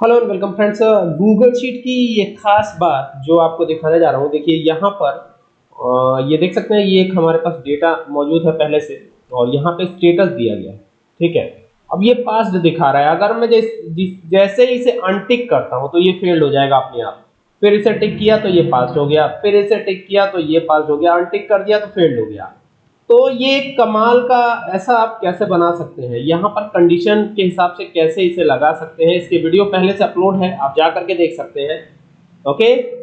Hello and welcome friends Google sheet की ये खास बात जो आपको दिखाने जा रहा हूँ, देखिए यहाँ पर ये देख सकते हैं, ये एक हमारे पास डेटा मौजूद है पहले से, और यहाँ पे स्टेटस दिया गया ठीक है? अब ये पास्ट दिखा रहा है। अगर मैं जैसे ही इसे अनटिक करता हूँ तो ये फेल्ड हो जाएगा अपने आप। फिर इसे टिक किया तो ये पास हो गया। फिर इसे टिक किया तो ये पास हो गया। अनटिक कर दिया तो फेल्ड हो गया। तो ये कमाल का ऐसा आप कैसे बना सकते हैं? यहाँ पर कंडीशन के हिसाब से कैसे इसे लगा सकते हैं? इसके वीडियो पहले से अपलोड है, आप जा करके देख सकते हैं। ओके